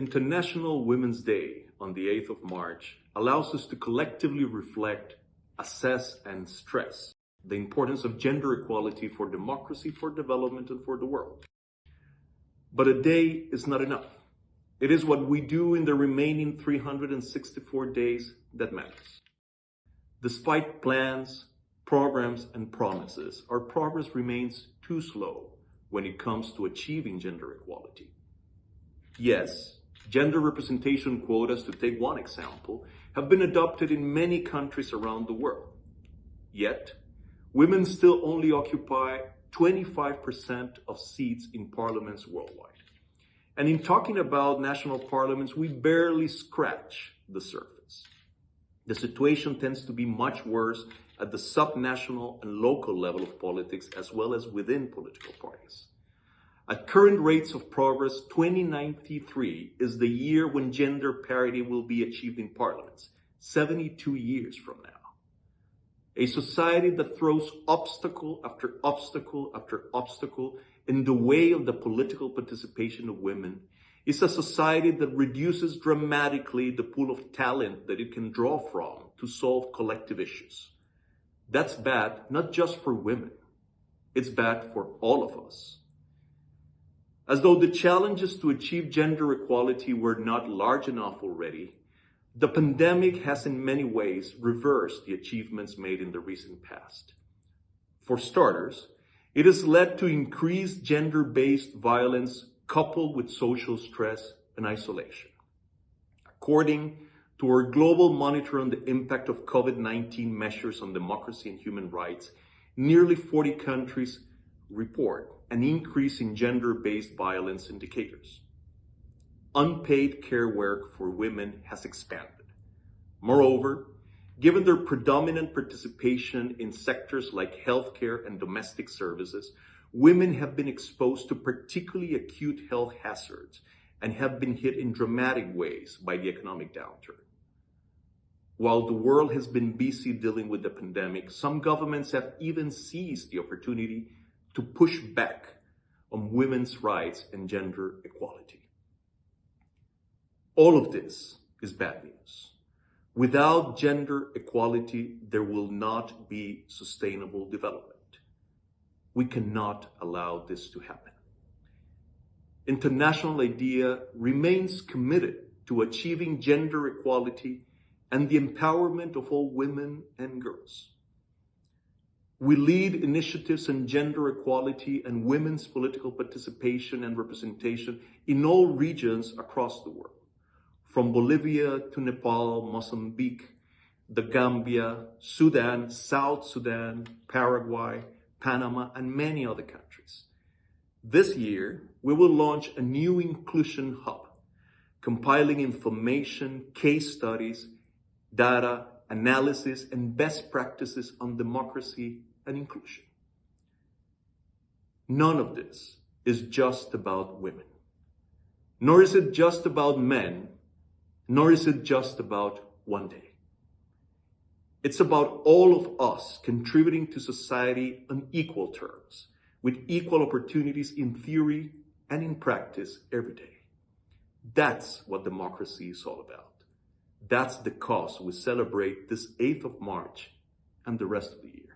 International Women's Day on the 8th of March allows us to collectively reflect, assess, and stress the importance of gender equality for democracy, for development, and for the world. But a day is not enough. It is what we do in the remaining 364 days that matters. Despite plans, programs, and promises, our progress remains too slow when it comes to achieving gender equality. Yes, gender representation quotas, to take one example, have been adopted in many countries around the world. Yet, women still only occupy 25% of seats in parliaments worldwide. And in talking about national parliaments, we barely scratch the surface. The situation tends to be much worse at the subnational and local level of politics, as well as within political parties. At current rates of progress, 2093 is the year when gender parity will be achieved in parliaments, 72 years from now. A society that throws obstacle after obstacle after obstacle in the way of the political participation of women is a society that reduces dramatically the pool of talent that it can draw from to solve collective issues. That's bad, not just for women. It's bad for all of us. As though the challenges to achieve gender equality were not large enough already, the pandemic has in many ways reversed the achievements made in the recent past. For starters, it has led to increased gender-based violence coupled with social stress and isolation. According to our global monitor on the impact of COVID-19 measures on democracy and human rights, nearly 40 countries report an increase in gender-based violence indicators unpaid care work for women has expanded. Moreover, given their predominant participation in sectors like healthcare and domestic services, women have been exposed to particularly acute health hazards and have been hit in dramatic ways by the economic downturn. While the world has been busy dealing with the pandemic, some governments have even seized the opportunity to push back on women's rights and gender equality. All of this is bad news. Without gender equality, there will not be sustainable development. We cannot allow this to happen. International IDEA remains committed to achieving gender equality and the empowerment of all women and girls. We lead initiatives on gender equality and women's political participation and representation in all regions across the world from Bolivia to Nepal, Mozambique, the Gambia, Sudan, South Sudan, Paraguay, Panama, and many other countries. This year, we will launch a new inclusion hub, compiling information, case studies, data, analysis, and best practices on democracy and inclusion. None of this is just about women, nor is it just about men nor is it just about one day. It's about all of us contributing to society on equal terms, with equal opportunities in theory and in practice every day. That's what democracy is all about. That's the cause we celebrate this 8th of March and the rest of the year.